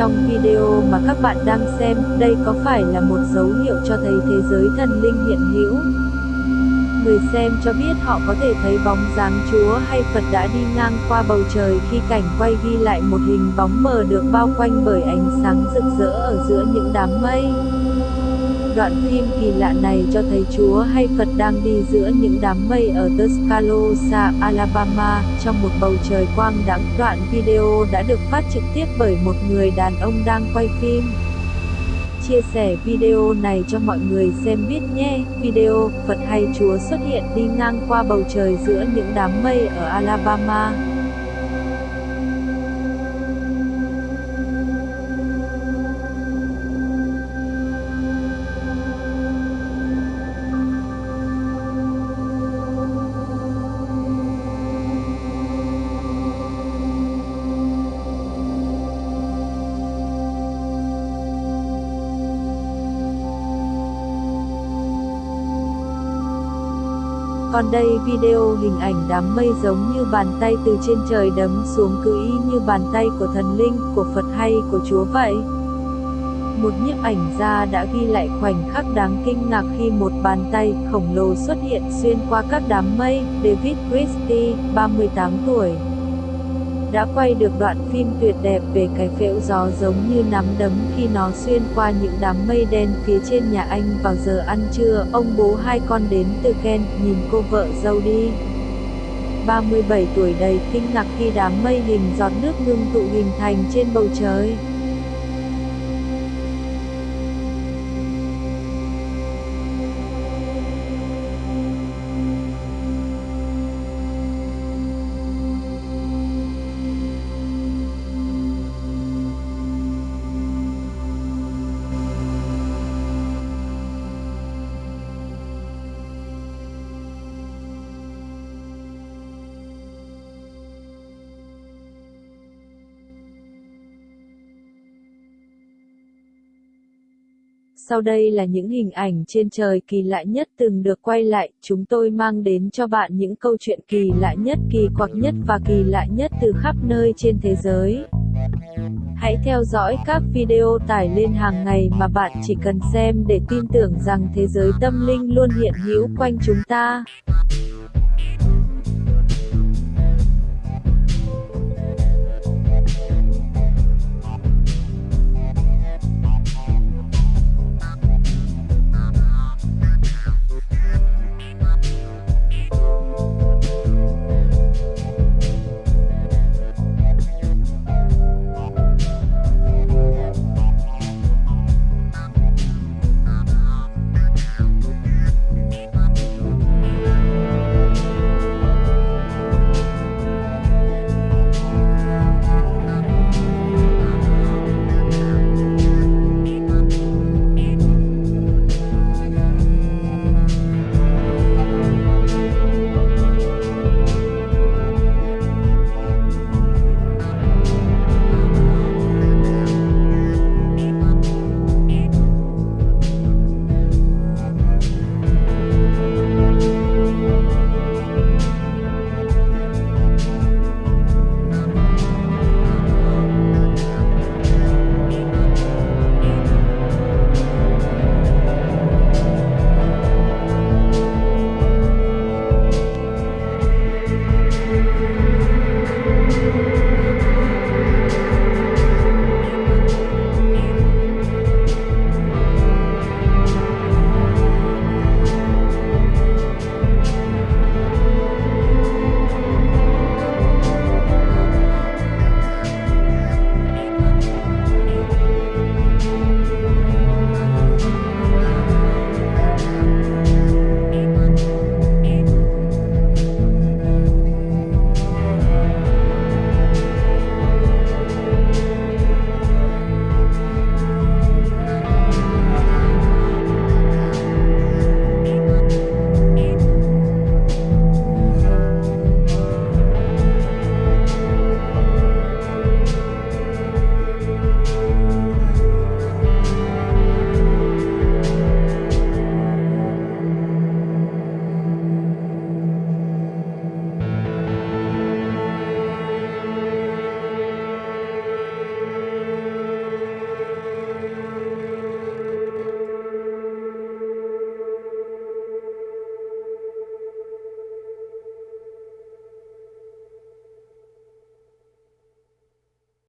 trong video mà các bạn đang xem, đây có phải là một dấu hiệu cho thấy thế giới thần linh hiện hữu? Người xem cho biết họ có thể thấy bóng dáng Chúa hay Phật đã đi ngang qua bầu trời khi cảnh quay ghi lại một hình bóng mờ được bao quanh bởi ánh sáng rực rỡ ở giữa những đám mây. Đoạn phim kỳ lạ này cho thấy Chúa hay Phật đang đi giữa những đám mây ở Tuscaloosa, Alabama, trong một bầu trời quang đãng. Đoạn video đã được phát trực tiếp bởi một người đàn ông đang quay phim. Chia sẻ video này cho mọi người xem biết nhé. Video, Phật hay Chúa xuất hiện đi ngang qua bầu trời giữa những đám mây ở Alabama. Còn đây video hình ảnh đám mây giống như bàn tay từ trên trời đấm xuống cứ y như bàn tay của thần linh, của Phật hay của Chúa vậy. Một nhiếp ảnh gia đã ghi lại khoảnh khắc đáng kinh ngạc khi một bàn tay khổng lồ xuất hiện xuyên qua các đám mây. David Christie, 38 tuổi đã quay được đoạn phim tuyệt đẹp về cái phễu gió giống như nắm đấm khi nó xuyên qua những đám mây đen phía trên nhà anh vào giờ ăn trưa. Ông bố hai con đến từ Ken, nhìn cô vợ dâu đi. 37 tuổi đầy kinh ngạc khi đám mây hình giọt nước ngưng tụ hình thành trên bầu trời. Sau đây là những hình ảnh trên trời kỳ lạ nhất từng được quay lại, chúng tôi mang đến cho bạn những câu chuyện kỳ lạ nhất, kỳ quặc nhất và kỳ lạ nhất từ khắp nơi trên thế giới. Hãy theo dõi các video tải lên hàng ngày mà bạn chỉ cần xem để tin tưởng rằng thế giới tâm linh luôn hiện hữu quanh chúng ta.